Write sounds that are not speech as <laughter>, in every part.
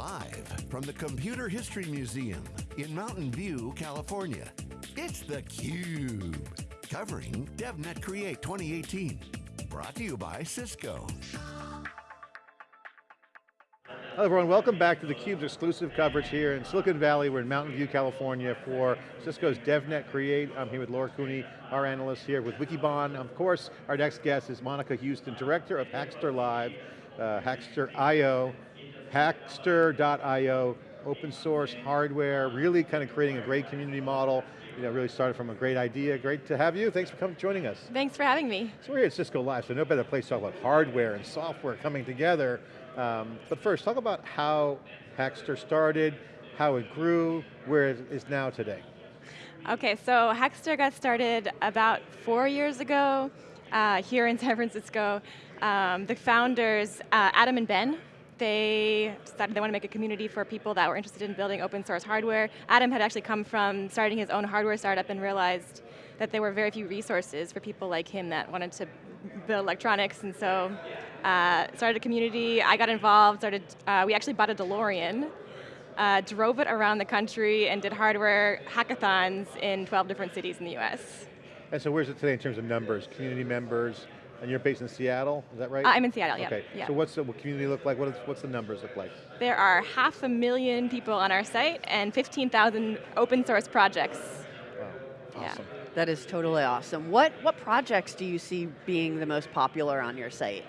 Live from the Computer History Museum in Mountain View, California, it's theCUBE. Covering DevNet Create 2018. Brought to you by Cisco. Hello everyone, welcome back to theCUBE's exclusive coverage here in Silicon Valley. We're in Mountain View, California for Cisco's DevNet Create. I'm here with Lauren Cooney, our analyst here with Wikibon. Of course, our next guest is Monica Houston, Director of Hackster Live, uh, Hackster.io, Hackster.io, open source hardware, really kind of creating a great community model. You know, really started from a great idea. Great to have you. Thanks for coming, joining us. Thanks for having me. So we're here at Cisco Live, so no better place to talk about hardware and software coming together. Um, but first, talk about how Hackster started, how it grew, where it is now today. Okay, so Hackster got started about four years ago uh, here in San Francisco. Um, the founders, uh, Adam and Ben, they decided they want to make a community for people that were interested in building open source hardware. Adam had actually come from starting his own hardware startup and realized that there were very few resources for people like him that wanted to build electronics, and so uh, started a community, I got involved, started, uh, we actually bought a DeLorean, uh, drove it around the country and did hardware hackathons in 12 different cities in the US. And so where's it today in terms of numbers, community members, and you're based in Seattle, is that right? I'm in Seattle, yeah. Okay, yeah. so what's the what community look like? What is, what's the numbers look like? There are half a million people on our site and 15,000 open source projects. Wow, awesome. Yeah. That is totally awesome. What, what projects do you see being the most popular on your site?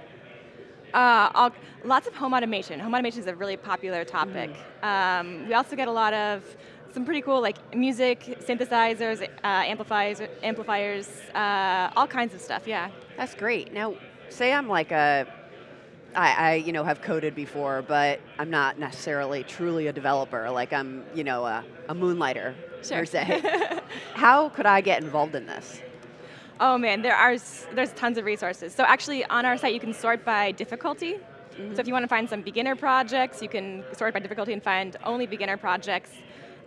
Uh, all, lots of home automation. Home automation is a really popular topic. Mm. Um, we also get a lot of some pretty cool like music, synthesizers, uh, amplifiers, amplifiers, uh, all kinds of stuff, yeah. That's great. Now, say I'm like a, I, I you know have coded before, but I'm not necessarily truly a developer. Like I'm you know a, a moonlighter Sure. per se. <laughs> How could I get involved in this? Oh man, there are there's tons of resources. So actually on our site you can sort by difficulty. So if you want to find some beginner projects, you can sort by difficulty and find only beginner projects.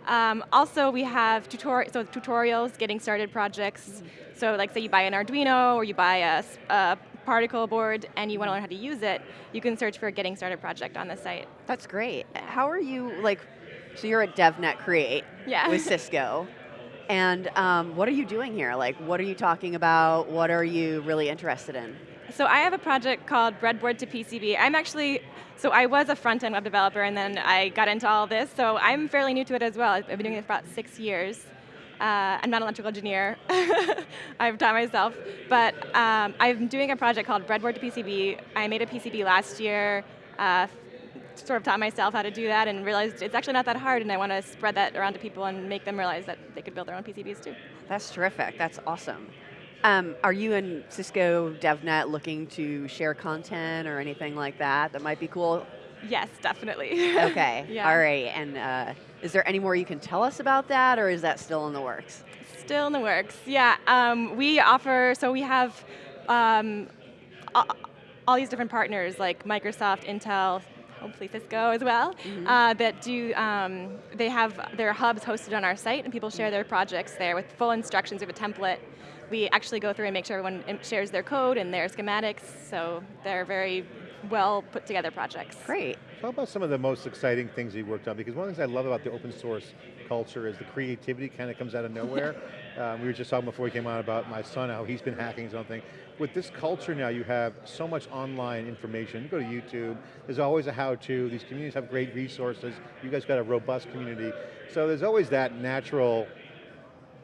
Um, also we have tutori so tutorials, getting started projects. So like say you buy an Arduino or you buy a particle board and you want to learn how to use it, you can search for a getting started project on the site. That's great. How are you like? So you're at DevNet Create Yeah. with Cisco. And um, what are you doing here? Like, what are you talking about? What are you really interested in? So I have a project called Breadboard to PCB. I'm actually, so I was a front-end web developer and then I got into all this, so I'm fairly new to it as well. I've been doing it for about six years. Uh, I'm not an electrical engineer. <laughs> I've taught myself. But um, I'm doing a project called Breadboard to PCB. I made a PCB last year, uh, sort of taught myself how to do that and realized it's actually not that hard and I want to spread that around to people and make them realize that they could build their own PCBs too. That's terrific. That's awesome. Um, are you and Cisco DevNet looking to share content or anything like that that might be cool? Yes, definitely. Okay, <laughs> Yeah. all right. And uh, is there any more you can tell us about that or is that still in the works? Still in the works, yeah. Um, we offer, so we have um, all, these different partners like Microsoft, Intel, hopefully Cisco as well, uh, that do, um, they have their hubs hosted on our site and people share their projects there with full instructions of a template. We actually go through and make sure everyone shares their code and their schematics, so they're very well put together projects. Great. Talk about some of the most exciting things you worked on, because one of the things I love about the open source culture is the creativity kind of comes out of nowhere. <laughs> um, we were just talking before we came on about my son, how he's been hacking something. With this culture now, you have so much online information. You go to YouTube, there's always a how-to, these communities have great resources, you guys got a robust community. So there's always that natural,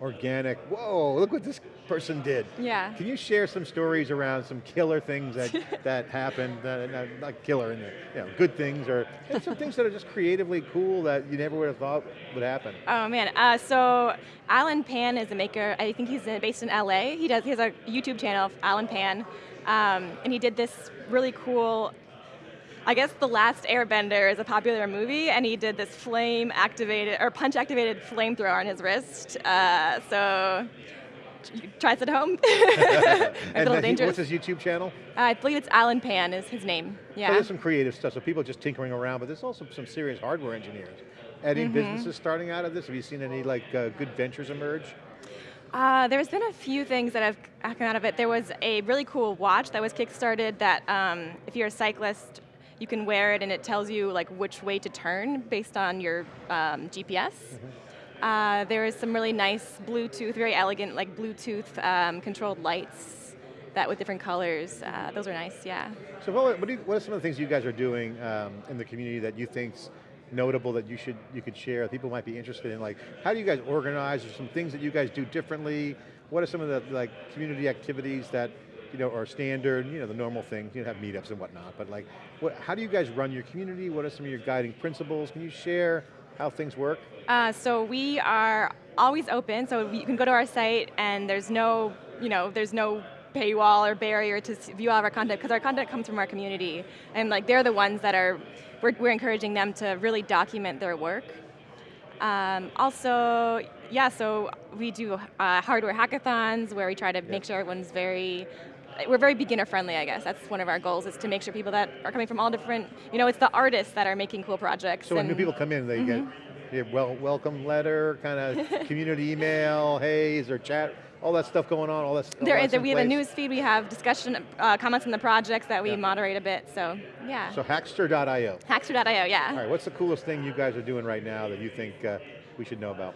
organic, whoa, look what this person did. Yeah. Can you share some stories around some killer things that, <laughs> that happened, uh, not, not killer, in the, you know, good things, or some things that are just creatively cool that you never would have thought would happen? Oh man, uh, so Allen Pan is a maker, I think he's based in LA. He does, he has a YouTube channel, Allen Pan, um, and he did this really cool, I guess The Last Airbender is a popular movie, and he did this flame activated, or punch activated flamethrower on his wrist. Uh, so, try this at home. <laughs> a And little he- dangerous. what's his YouTube channel? I believe it's Allen Pan is his name, So yeah. there's some creative stuff, so people just tinkering around, but there's also some serious hardware engineers. Any Mm-hmm. businesses starting out of this? Have you seen any like uh, good ventures emerge? Uh, there's been a few things that have come out of it. There was a really cool watch that was kickstarted that um, if you're a cyclist, You can wear it and it tells you like which way to turn based on your um, GPS. Uh, there is some really nice Bluetooth, very elegant like Bluetooth um, controlled lights that with different colors. Uh, those are nice, yeah. So what, what, you, what are some of the things you guys are doing um, in the community that you think's notable that you should you could share? People might be interested in like, how do you guys organize? Or some things that you guys do differently? What are some of the like community activities that you know are standard? You know the normal things. You know, have meetups and whatnot, but like, what, how do you guys run your community? What are some of your guiding principles? Can you share how things work? Uh, so we are always open. So you can go to our site and there's no you know there's no paywall or barrier to view all of our content because our content comes from our community and like they're the ones that are we're, we're encouraging them to really document their work. Um, also, yeah, so we do uh, hardware hackathons where we try to make sure everyone's very we're very beginner friendly, I guess. That's one of our goals is to make sure people that are coming from all different, you know, it's the artists that are making cool projects. So when new people come in, they mm -hmm. get a well, welcome letter, kind of <laughs> community email, hey, is there chat all that stuff going on, all that There all is, we have a news feed, we have discussion, uh, comments on the projects that we yeah. moderate a bit, so yeah. So hackster.io. Hackster.io, yeah. All right, what's the coolest thing you guys are doing right now that you think uh, we should know about?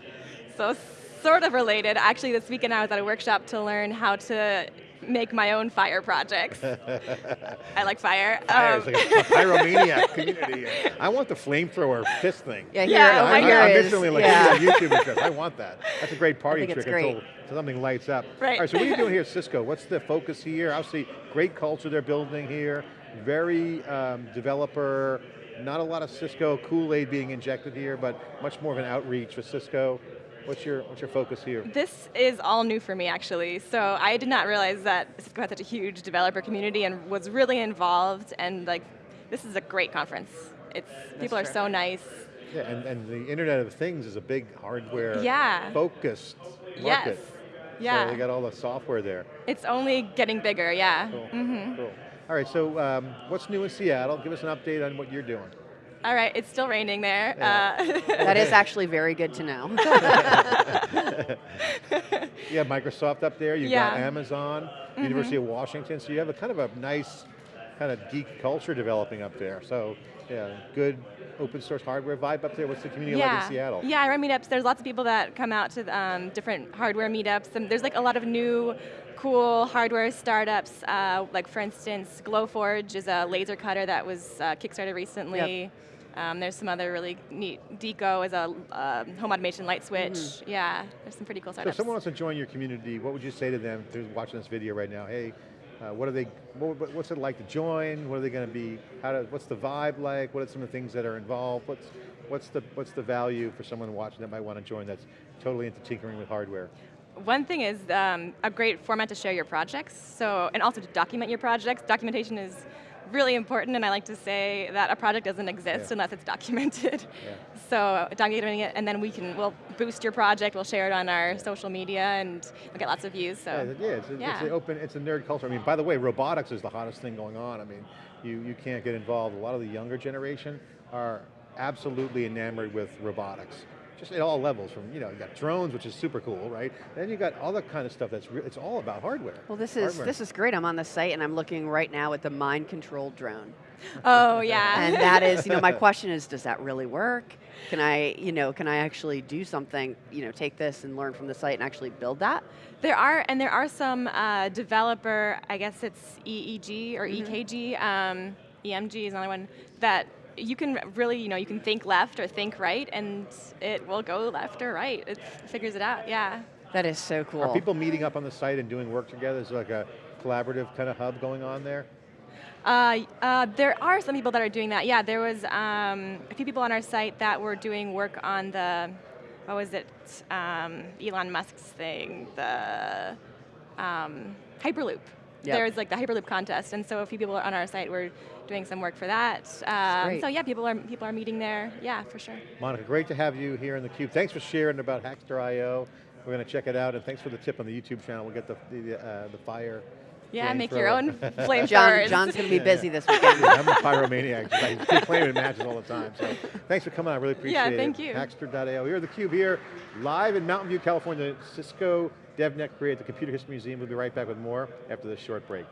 So sort of related, actually this weekend I was at a workshop to learn how to make my own fire projects. <laughs> I like fire. Fire um, is like a, a <laughs> pyromaniac community. I want the flamethrower fist thing. Yeah, here, yeah, I'm, here I'm is, instantly like yeah. YouTube trip. I want that. That's a great party trick great. until something lights up. Right. All right, so what are you doing here at Cisco? What's the focus here? Obviously, great culture they're building here. Very um, developer, not a lot of Cisco Kool-Aid being injected here, but much more of an outreach for Cisco. What's your, what's your focus here? This is all new for me actually. So I did not realize that Cisco had such a huge developer community and was really involved and like, this is a great conference. It's, people are so nice. Yeah, and, and the Internet of Things is a big hardware yeah. focused Yes. market. Yeah. So they got all the software there. It's only getting bigger, yeah. Cool, mm -hmm. cool. All right, so um, what's new in Seattle? Give us an update on what you're doing. All right, it's still raining there. Yeah. Uh, that is <laughs> actually very good to know. <laughs> you have Microsoft up there, you've yeah. got Amazon, mm -hmm. University of Washington, so you have a kind of a nice kind of geek culture developing up there. So yeah, good open source hardware vibe up there. What's the community yeah. like in Seattle? Yeah, I run meetups. There's lots of people that come out to um, different hardware meetups, and there's like a lot of new cool hardware startups, uh, like for instance, Glowforge is a laser cutter that was uh, kickstarted recently. Yep. Um, there's some other really neat, Deako is a uh, home automation light switch. Mm -hmm. Yeah, there's some pretty cool startups. So if someone wants to join your community, what would you say to them who's watching this video right now? Hey, uh, what are they, what, what's it like to join? What are they going to be, how what's the vibe like? What are some of the things that are involved? What's, what's, the, what's the value for someone watching that might want to join that's totally into tinkering with hardware? One thing is um, a great format to share your projects, so, and also to document your projects. Documentation is really important, and I like to say that a project doesn't exist yeah. unless it's documented. <laughs> Yeah. So documenting it, and then we can, we'll boost your project, we'll share it on our social media, and we'll get lots of views, so. Yeah, it's, a, it's an open, it's a nerd culture. I mean, by the way, robotics is the hottest thing going on. I mean, you, you can't get involved. A lot of the younger generation are absolutely enamored with robotics just at all levels from, you know, you got drones, which is super cool, right? Then you got all that kind of stuff that's, it's all about hardware. Well this is, hardware. this is great, I'm on the site and I'm looking right now at the mind controlled drone. <laughs> Oh yeah. and that is, you know, my <laughs> question is, does that really work? Can I, you know, can I actually do something, you know, take this and learn from the site and actually build that? There are, and there are some uh, developer, I guess it's EEG or mm -hmm. EKG, um, EMG is another one, that you can really, you know, you can think left or think right, and it will go left or right. It figures it out, yeah. That is so cool. Are people meeting up on the site and doing work together? Is like a collaborative kind of hub going on there? Uh, uh, there are some people that are doing that. Yeah, there was um, a few people on our site that were doing work on the, what was it, um, Elon Musk's thing, the um, Hyperloop. Yep. There's like the Hyperloop contest, and so a few people are on our site were doing some work for that. Um, so yeah, people are people are meeting there. Yeah, for sure. Monica, great to have you here in the Cube. Thanks for sharing about Hackster.io. We're going to check it out, and thanks for the tip on the YouTube channel. We'll get the the, uh, the fire. Yeah, make your own <laughs> flame John, John's going to be <laughs> busy this weekend. Yeah, I'm a pyromaniac. I keep playing in matches all the time. So thanks for coming. I really appreciate it. Yeah, thank you. Hackster.io. We're the Cube here, live in Mountain View, California. Cisco DevNet Create, the Computer History Museum. We'll be right back with more after this short break.